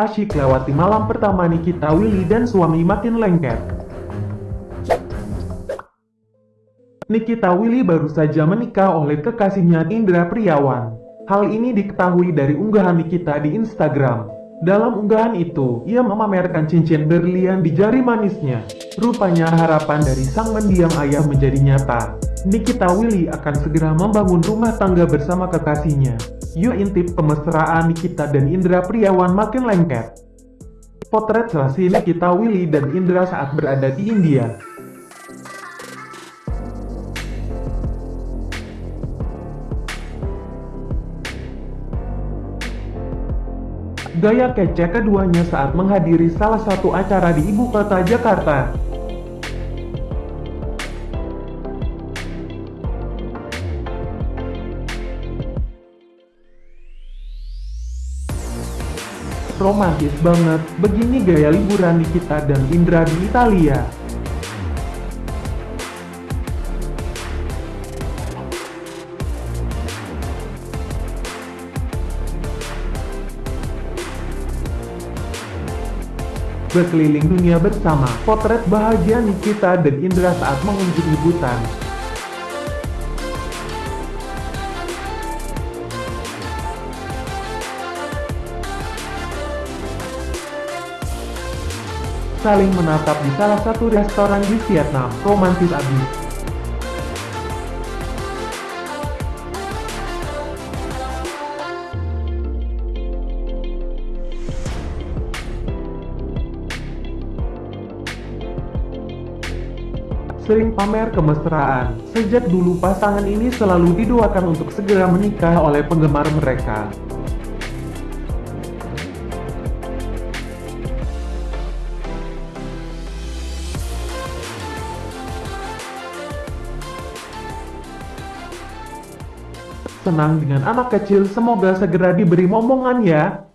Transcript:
Asyik lewati malam pertama Nikita Willy dan suami makin lengket. Nikita Willy baru saja menikah oleh kekasihnya Indra Priawan. Hal ini diketahui dari unggahan Nikita di Instagram. Dalam unggahan itu, ia memamerkan cincin berlian di jari manisnya. Rupanya harapan dari sang mendiang ayah menjadi nyata. Nikita Willy akan segera membangun rumah tangga bersama kekasihnya. Yuk intip kemesraan Nikita dan Indra Priawan makin lengket. Potret selasi Nikita Willy dan Indra saat berada di India. Gaya kece keduanya saat menghadiri salah satu acara di ibu kota Jakarta. Romantis banget, begini gaya liburan Nikita dan Indra di Italia. Berkeliling dunia bersama, potret bahagia Nikita dan Indra saat mengunjungi Bhutan. Saling menatap di salah satu restoran di Vietnam, romantis abis. sering pamer kemesraan. Sejak dulu pasangan ini selalu didoakan untuk segera menikah oleh penggemar mereka. Senang dengan anak kecil, semoga segera diberi momongan ya.